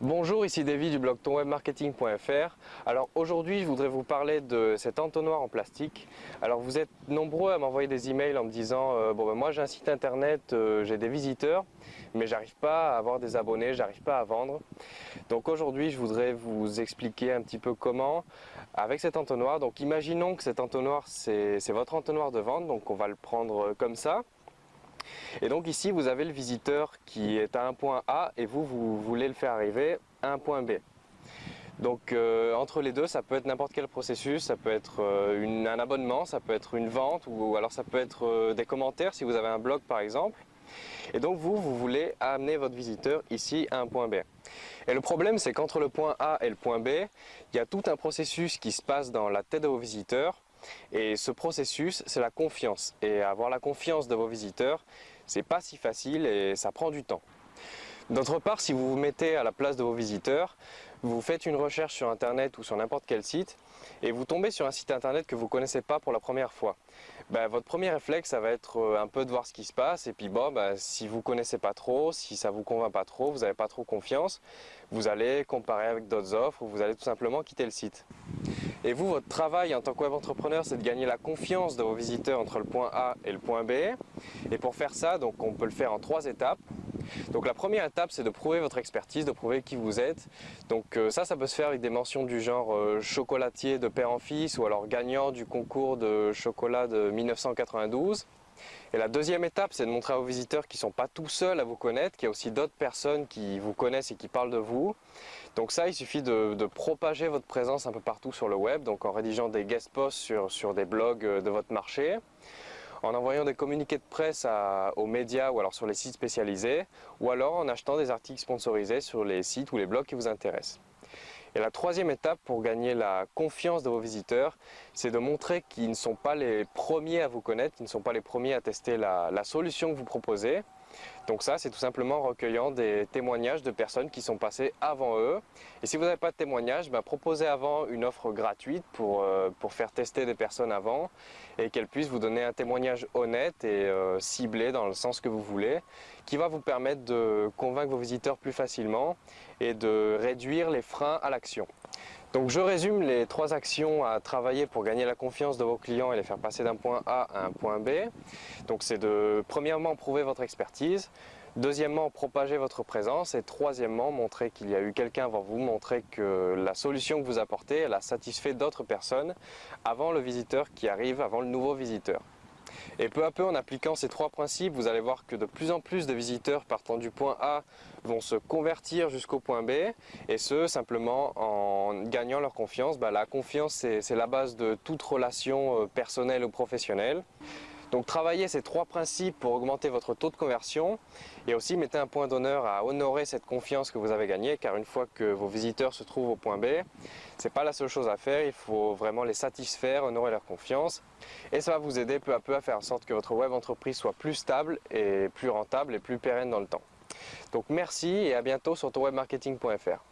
Bonjour, ici David du blog tonwebmarketing.fr. Alors aujourd'hui, je voudrais vous parler de cet entonnoir en plastique. Alors vous êtes nombreux à m'envoyer des emails en me disant euh, bon ben moi j'ai un site internet, euh, j'ai des visiteurs, mais j'arrive pas à avoir des abonnés, j'arrive pas à vendre. Donc aujourd'hui, je voudrais vous expliquer un petit peu comment avec cet entonnoir. Donc imaginons que cet entonnoir c'est votre entonnoir de vente, donc on va le prendre comme ça. Et donc ici, vous avez le visiteur qui est à un point A et vous, vous voulez le faire arriver à un point B. Donc euh, entre les deux, ça peut être n'importe quel processus, ça peut être euh, un abonnement, ça peut être une vente ou, alors ça peut être euh, des commentaires si vous avez un blog par exemple. Et donc vous, vous voulez amener votre visiteur ici à un point B. Et le problème c'est qu'entre le point A et le point B, il y a tout un processus qui se passe dans la tête de vos visiteurs et ce processus, c'est la confiance. Et avoir la confiance de vos visiteurs, c'est pas si facile et ça prend du temps. D'autre part, si vous vous mettez à la place de vos visiteurs, vous faites une recherche sur internet ou sur n'importe quel site et vous tombez sur un site internet que vous ne connaissez pas pour la première fois. Ben, votre premier réflexe, ça va être euh, un peu de voir ce qui se passe et puis bon, ben, si vous ne connaissez pas trop, si ça ne vous convainc pas trop, vous n'avez pas trop confiance, vous allez comparer avec d'autres offres ou vous allez tout simplement quitter le site. Et vous, votre travail en tant que web entrepreneur, c'est de gagner la confiance de vos visiteurs entre le point A et le point B. Et pour faire ça, donc, on peut le faire en trois étapes. Donc la première étape, c'est de prouver votre expertise, de prouver qui vous êtes. Donc euh, ça, ça peut se faire avec des mentions du genre euh, chocolatier de père en fils ou alors gagnant du concours de chocolat de 1992. Et la deuxième étape, c'est de montrer vos visiteurs qu'ils ne sont pas tout seuls à vous connaître, qu'il y a aussi d'autres personnes qui vous connaissent et qui parlent de vous. Donc ça, il suffit de, propager votre présence un peu partout sur le web, donc en rédigeant des guest posts sur, sur des blogs euh, de votre marché, en envoyant des communiqués de presse aux médias ou alors sur les sites spécialisés, ou alors en achetant des articles sponsorisés sur les sites ou les blogs qui vous intéressent. Et la troisième étape pour gagner la confiance de vos visiteurs, c'est de montrer qu'ils ne sont pas les premiers à vous connaître, qu'ils ne sont pas les premiers à tester la, la solution que vous proposez, donc ça, c'est tout simplement recueillant des témoignages de personnes qui sont passées avant eux. Et si vous n'avez pas de témoignages, ben, proposez avant une offre gratuite pour, euh, pour faire tester des personnes avant et qu'elles puissent vous donner un témoignage honnête et euh, ciblé dans le sens que vous voulez, qui va vous permettre de convaincre vos visiteurs plus facilement et de réduire les freins à l'action. Donc je résume les trois actions à travailler pour gagner la confiance de vos clients et les faire passer d'un point A à un point B. Donc c'est de premièrement prouver votre expertise, deuxièmement propager votre présence et troisièmement montrer qu'il y a eu quelqu'un avant vous, montrer que la solution que vous apportez a satisfait d'autres personnes avant le visiteur qui arrive, avant le nouveau visiteur. Et peu à peu, en appliquant ces trois principes, vous allez voir que de plus en plus de visiteurs partant du point A vont se convertir jusqu'au point B, et ce, simplement en gagnant leur confiance. Bah, la confiance, c'est la base de toute relation euh, personnelle ou professionnelle. Donc travaillez ces trois principes pour augmenter votre taux de conversion et aussi mettez un point d'honneur à honorer cette confiance que vous avez gagnée car une fois que vos visiteurs se trouvent au point B, ce n'est pas la seule chose à faire, il faut vraiment les satisfaire, honorer leur confiance et ça va vous aider peu à peu à faire en sorte que votre web entreprise soit plus stable et plus rentable et plus pérenne dans le temps. Donc merci et à bientôt sur tonwebmarketing.fr.